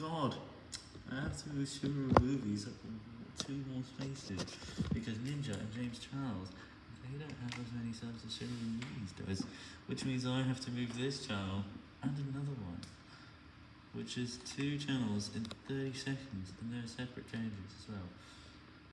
god! I have to move Shura movies up two more spaces because Ninja and James Charles they don't have as many subs as Shura movies does, which means I have to move this channel and another one, which is two channels in 30 seconds and they're separate changes as well.